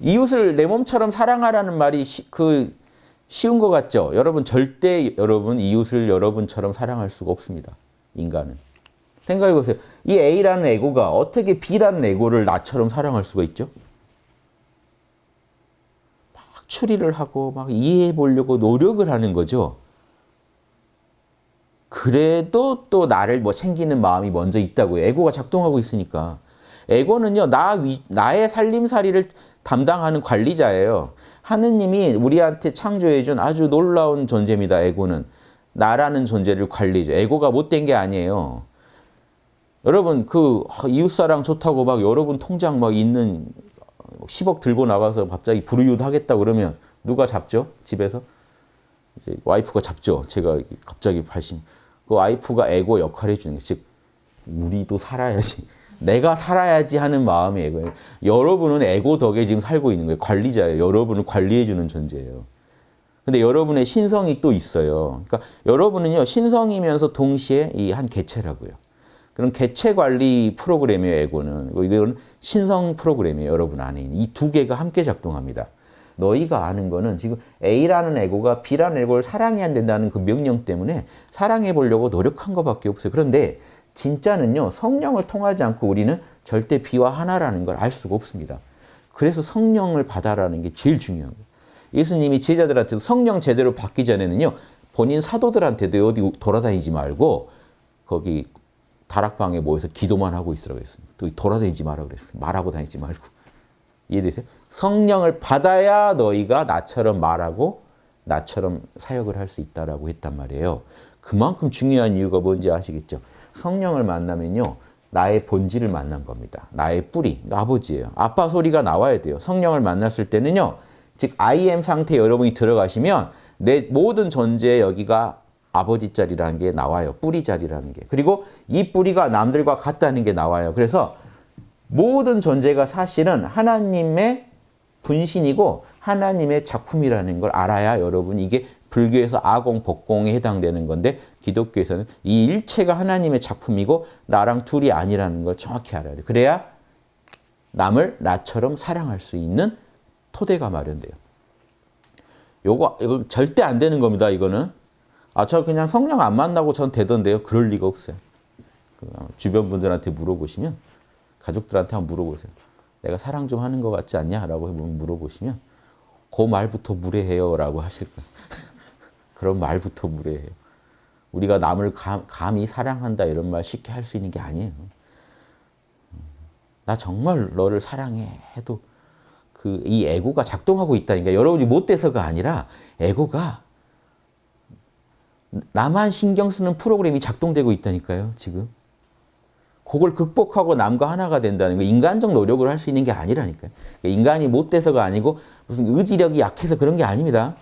이웃을 내 몸처럼 사랑하라는 말이 시, 그 쉬운 것 같죠? 여러분 절대 여러분 이웃을 여러분처럼 사랑할 수가 없습니다. 인간은. 생각해 보세요. 이 A라는 에고가 어떻게 B라는 에고를 나처럼 사랑할 수가 있죠? 막 추리를 하고 막 이해해 보려고 노력을 하는 거죠. 그래도 또 나를 뭐 챙기는 마음이 먼저 있다고요. 에고가 작동하고 있으니까. 에고는요, 나 위, 나의 살림살이를 담당하는 관리자예요. 하느님이 우리한테 창조해준 아주 놀라운 존재입니다, 에고는. 나라는 존재를 관리죠. 에고가 못된 게 아니에요. 여러분, 그, 이웃사랑 좋다고 막 여러분 통장 막 있는 10억 들고 나가서 갑자기 불이웃 하겠다 그러면 누가 잡죠? 집에서? 이제 와이프가 잡죠. 제가 갑자기 발심. 그 와이프가 에고 역할을 해주는 거예요. 즉, 우리도 살아야지. 내가 살아야지 하는 마음이 에고예요. 여러분은 에고 덕에 지금 살고 있는 거예요. 관리자예요. 여러분을 관리해주는 존재예요. 근데 여러분의 신성이 또 있어요. 그러니까 여러분은요, 신성이면서 동시에 이 한 개체라고요. 그런 개체 관리 프로그램이에요, 에고는. 이건 신성 프로그램이에요, 여러분 안에 있는. 이 두 개가 함께 작동합니다. 너희가 아는 거는 지금 A라는 에고가 B라는 에고를 사랑해야 된다는 그 명령 때문에 사랑해 보려고 노력한 것밖에 없어요. 그런데 진짜는요, 성령을 통하지 않고 우리는 절대 B와 하나라는 걸 알 수가 없습니다. 그래서 성령을 받아라는 게 제일 중요한 거예요. 예수님이 제자들한테도 성령 제대로 받기 전에는요, 본인 사도들한테도 어디 돌아다니지 말고 거기 다락방에 모여서 기도만 하고 있으라고 했어요. 또 돌아다니지 마라 그랬어요. 말하고 다니지 말고. 이해되세요? 성령을 받아야 너희가 나처럼 말하고 나처럼 사역을 할 수 있다라고 했단 말이에요. 그만큼 중요한 이유가 뭔지 아시겠죠? 성령을 만나면요. 나의 본질을 만난 겁니다. 나의 뿌리, 아버지예요. 아빠 소리가 나와야 돼요. 성령을 만났을 때는요. 즉 I am 상태에 여러분이 들어가시면 내 모든 존재에 여기가 아버지 자리라는 게 나와요. 뿌리 자리라는 게. 그리고 이 뿌리가 남들과 같다는 게 나와요. 그래서 모든 존재가 사실은 하나님의 분신이고 하나님의 작품이라는 걸 알아야 여러분 이게 불교에서 아공, 법공에 해당되는 건데 기독교에서는 이 일체가 하나님의 작품이고 나랑 둘이 아니라는 걸 정확히 알아야 돼. 그래야 남을 나처럼 사랑할 수 있는 토대가 마련돼요. 요거 이거 절대 안 되는 겁니다. 이거는 아 저 그냥 성령 안 만나고 전 되던데요. 그럴 리가 없어요. 주변 분들한테 물어보시면 가족들한테 한번 물어보세요. 내가 사랑 좀 하는 것 같지 않냐? 라고 물어보시면 그 말부터 무례해요. 라고 하실 거예요. 그런 말부터 무례해요. 우리가 남을 감, 감히 사랑한다 이런 말 쉽게 할 수 있는 게 아니에요. 나 정말 너를 사랑해 해도 그 이 에고가 작동하고 있다니까 여러분이 못돼서가 아니라 에고가 나만 신경 쓰는 프로그램이 작동되고 있다니까요 지금 그걸 극복하고 남과 하나가 된다는 거 인간적 노력을 할 수 있는 게 아니라니까요. 인간이 못돼서가 아니고 무슨 의지력이 약해서 그런 게 아닙니다